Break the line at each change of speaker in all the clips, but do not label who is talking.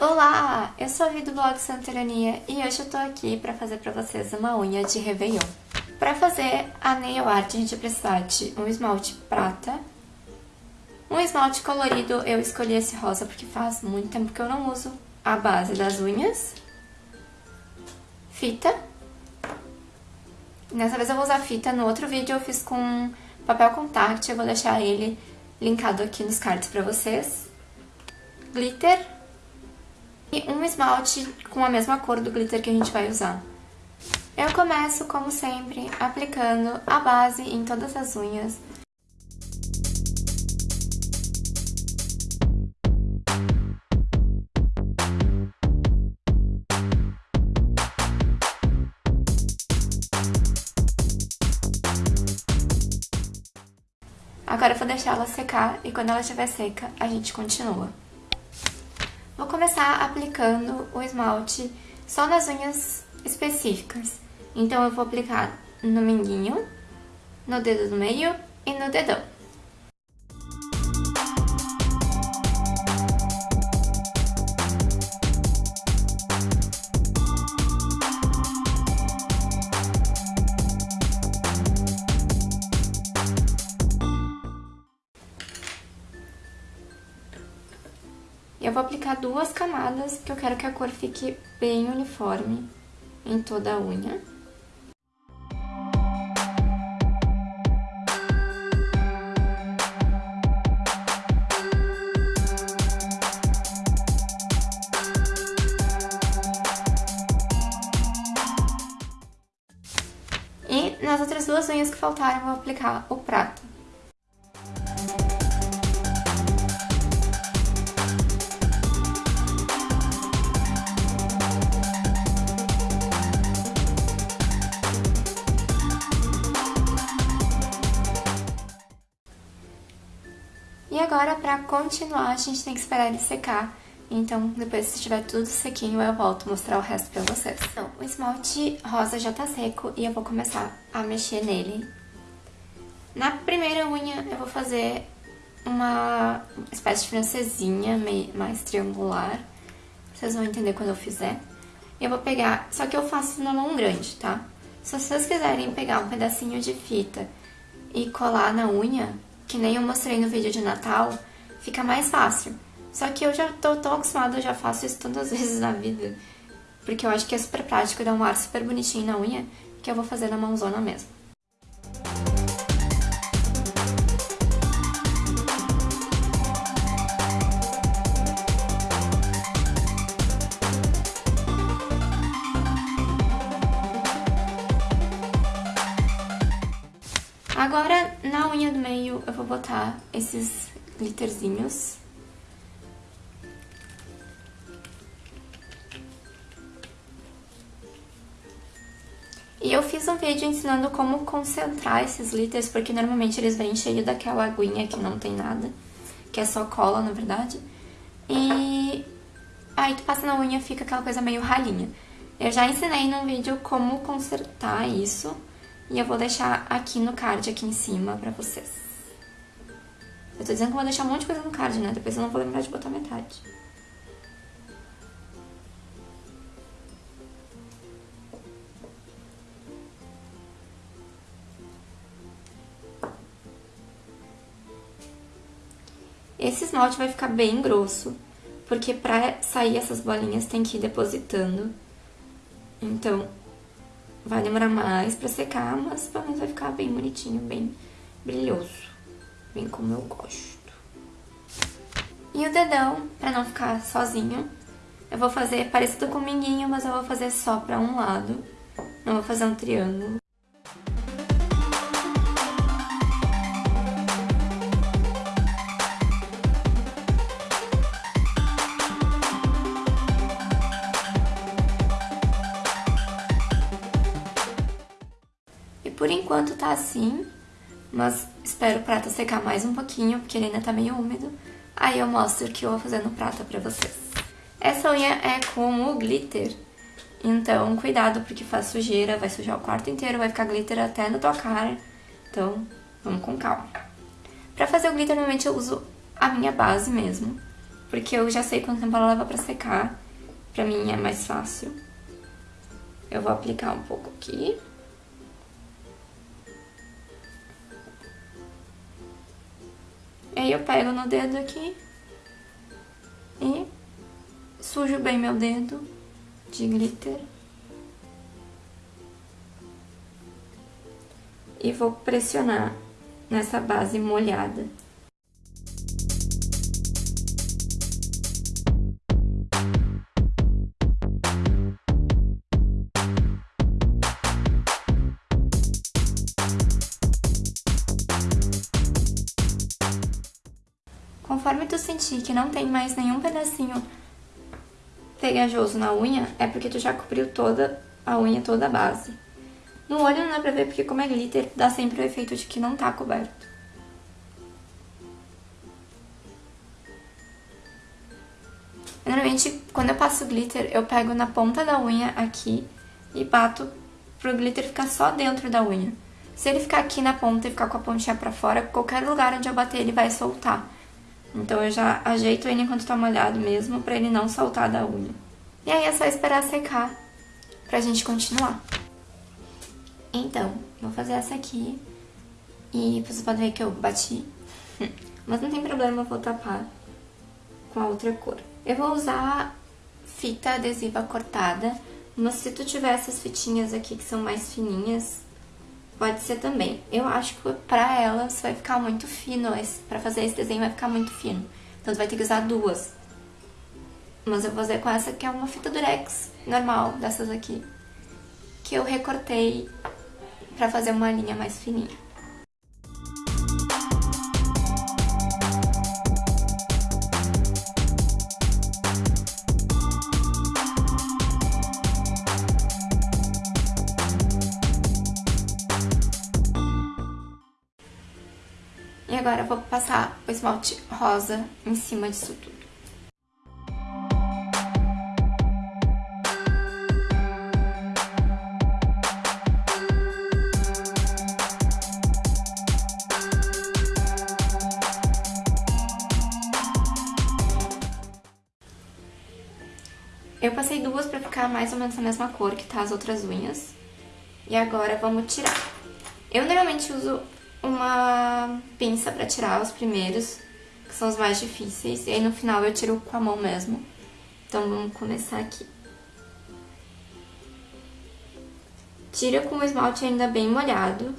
Olá, eu sou a Vi do blog Santerania e hoje eu tô aqui pra fazer pra vocês uma unha de Réveillon. Pra fazer a nail art a gente vai precisar de um esmalte prata, um esmalte colorido, eu escolhi esse rosa porque faz muito tempo que eu não uso a base das unhas, fita, nessa vez eu vou usar fita, no outro vídeo eu fiz com papel contact, eu vou deixar ele linkado aqui nos cards pra vocês, glitter e um esmalte com a mesma cor do glitter que a gente vai usar. Eu começo, como sempre, aplicando a base em todas as unhas. Agora eu vou deixar ela secar e quando ela estiver seca, a gente continua. Vou começar aplicando o esmalte só nas unhas específicas. Então eu vou aplicar no minguinho, no dedo do meio e no dedão. Eu vou aplicar duas camadas, porque eu quero que a cor fique bem uniforme em toda a unha. E nas outras duas unhas que faltaram, eu vou aplicar o prata. E agora, pra continuar, a gente tem que esperar ele secar. Então, depois se estiver tudo sequinho, eu volto mostrar o resto pra vocês. Então, o esmalte rosa já tá seco e eu vou começar a mexer nele. Na primeira unha, eu vou fazer uma espécie de francesinha, meio, mais triangular. Vocês vão entender quando eu fizer. Eu vou pegar, só que eu faço na mão grande, tá? Se vocês quiserem pegar um pedacinho de fita e colar na unha, que nem eu mostrei no vídeo de Natal, fica mais fácil. Só que eu já tô tão acostumada, eu já faço isso tantas vezes na vida, porque eu acho que é super prático, dá um ar super bonitinho na unha, que eu vou fazer na mãozona mesmo. Agora, na unha do meio, eu vou botar esses glitterzinhos. E eu fiz um vídeo ensinando como concentrar esses glitters, porque normalmente eles vêm cheio daquela aguinha que não tem nada, que é só cola, na verdade. E aí tu passa na unha e fica aquela coisa meio ralinha. Eu já ensinei num vídeo como consertar isso, e eu vou deixar aqui no card, aqui em cima, pra vocês. Eu tô dizendo que vou deixar um monte de coisa no card, né? Depois eu não vou lembrar de botar metade. Esse esmalte vai ficar bem grosso, porque pra sair essas bolinhas tem que ir depositando. Então, Vai demorar mais pra secar, mas pelo menos vai ficar bem bonitinho, bem brilhoso. Bem como eu gosto. E o dedão, pra não ficar sozinho, eu vou fazer parecido com o minguinho, mas eu vou fazer só pra um lado. Não vou fazer um triângulo. Por enquanto tá assim, mas espero o prata secar mais um pouquinho, porque ele ainda tá meio úmido. Aí eu mostro o que eu vou fazer no prata pra vocês. Essa unha é com o glitter, então cuidado porque faz sujeira, vai sujar o quarto inteiro, vai ficar glitter até na tua cara. Então, vamos com calma. Pra fazer o glitter, normalmente eu uso a minha base mesmo, porque eu já sei quanto tempo ela leva pra secar. Pra mim é mais fácil. Eu vou aplicar um pouco aqui. Aí eu pego no dedo aqui e sujo bem meu dedo de glitter. E vou pressionar nessa base molhada. Conforme tu sentir que não tem mais nenhum pedacinho pegajoso na unha, é porque tu já cobriu toda a unha, toda a base. No olho não dá pra ver porque como é glitter, dá sempre o efeito de que não tá coberto. Normalmente, quando eu passo glitter, eu pego na ponta da unha aqui e bato pro glitter ficar só dentro da unha. Se ele ficar aqui na ponta e ficar com a pontinha pra fora, qualquer lugar onde eu bater ele vai soltar. Então eu já ajeito ele enquanto tá molhado mesmo, pra ele não soltar da unha. E aí é só esperar secar pra gente continuar. Então, vou fazer essa aqui. E vocês podem ver que eu bati. Mas não tem problema, eu vou tapar com a outra cor. Eu vou usar fita adesiva cortada, mas se tu tiver essas fitinhas aqui que são mais fininhas, Pode ser também. Eu acho que pra elas vai ficar muito fino, pra fazer esse desenho vai ficar muito fino. Então tu vai ter que usar duas. Mas eu vou fazer com essa que é uma fita durex normal, dessas aqui. Que eu recortei pra fazer uma linha mais fininha. Agora eu vou passar o esmalte rosa em cima disso tudo. Eu passei duas pra ficar mais ou menos a mesma cor que tá as outras unhas. E agora vamos tirar. Eu normalmente uso uma pinça pra tirar os primeiros, que são os mais difíceis. E aí no final eu tiro com a mão mesmo. Então vamos começar aqui. Tira com o esmalte ainda bem molhado,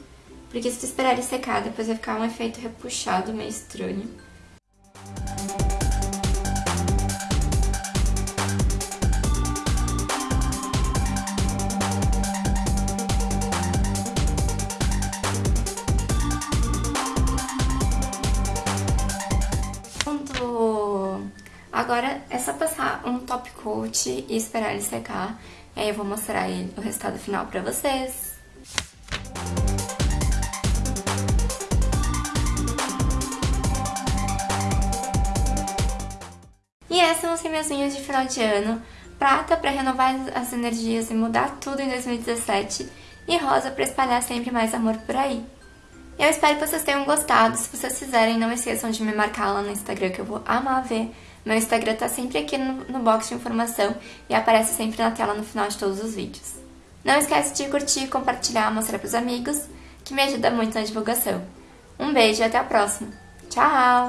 porque se tu esperar ele secar, depois vai ficar um efeito repuxado meio estranho. Agora é só passar um top coat e esperar ele secar. E aí eu vou mostrar o resultado final pra vocês. E essas são as minhas unhas de final de ano. Prata para renovar as energias e mudar tudo em 2017. E rosa para espalhar sempre mais amor por aí. Eu espero que vocês tenham gostado. Se vocês fizerem, não esqueçam de me marcar lá no Instagram que eu vou amar ver. Meu Instagram tá sempre aqui no, no box de informação e aparece sempre na tela no final de todos os vídeos. Não esquece de curtir, compartilhar, mostrar pros amigos, que me ajuda muito na divulgação. Um beijo e até a próxima. Tchau!